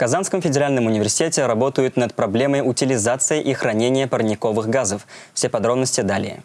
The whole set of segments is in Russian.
Казанском федеральном университете работают над проблемой утилизации и хранения парниковых газов. Все подробности далее.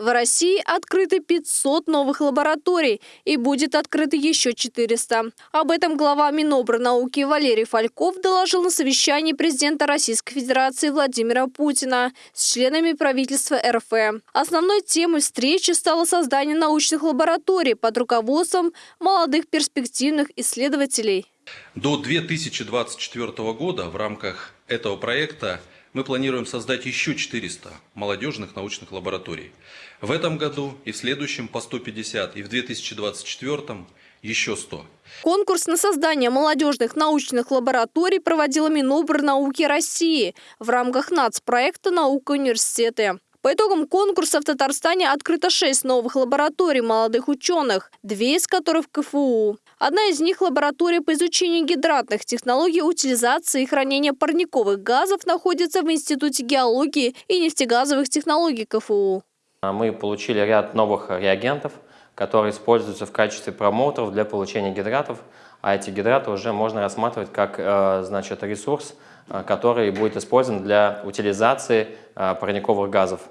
В России открыты 500 новых лабораторий и будет открыто еще 400. Об этом глава Минобрнауки Валерий Фальков доложил на совещании президента Российской Федерации Владимира Путина с членами правительства РФ. Основной темой встречи стало создание научных лабораторий под руководством молодых перспективных исследователей. До 2024 года в рамках этого проекта мы планируем создать еще 400 молодежных научных лабораторий. В этом году и в следующем по 150, и в 2024 еще 100. Конкурс на создание молодежных научных лабораторий проводила Минобрнауки России в рамках нацпроекта «Наука университеты». По итогам конкурса в Татарстане открыто шесть новых лабораторий молодых ученых, две из которых в КФУ. Одна из них – лаборатория по изучению гидратных технологий утилизации и хранения парниковых газов находится в Институте геологии и нефтегазовых технологий КФУ. Мы получили ряд новых реагентов, которые используются в качестве промоутеров для получения гидратов, а эти гидраты уже можно рассматривать как э, значит, ресурс, э, который будет использован для утилизации э, парниковых газов.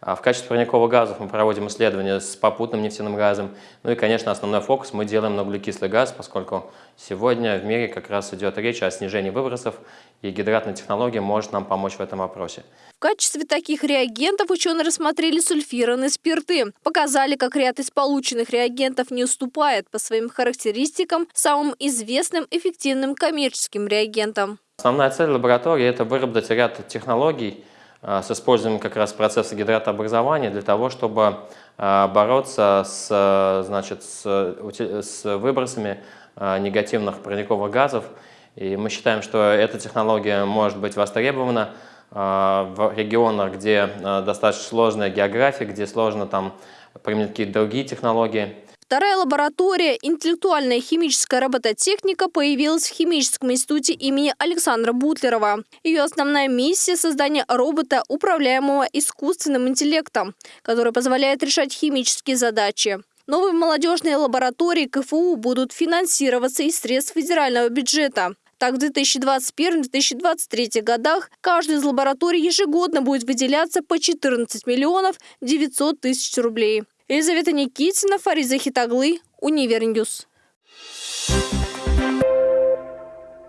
А в качестве парниковых газов мы проводим исследования с попутным нефтяным газом. Ну и, конечно, основной фокус мы делаем на углекислый газ, поскольку сегодня в мире как раз идет речь о снижении выбросов, и гидратная технология может нам помочь в этом вопросе. В качестве таких реагентов ученые рассмотрели сульфированные спирты. Показали, как ряд из полученных реагентов не уступает по своим характеристикам самым известным эффективным коммерческим реагентам. Основная цель лаборатории – это выработать ряд технологий, с использованием как раз процесса гидратообразования для того, чтобы э, бороться с, значит, с, с выбросами э, негативных парниковых газов. И мы считаем, что эта технология может быть востребована в регионах, где достаточно сложная география, где сложно там применить какие-то другие технологии. Вторая лаборатория «Интеллектуальная химическая робототехника» появилась в Химическом институте имени Александра Бутлерова. Ее основная миссия – создание робота, управляемого искусственным интеллектом, который позволяет решать химические задачи. Новые молодежные лаборатории КФУ будут финансироваться из средств федерального бюджета. Так, в 2021-2023 годах каждой из лабораторий ежегодно будет выделяться по 14 миллионов 900 тысяч рублей. Елизавета Никитина, Фариза Хитаглы, Универньюз. Thank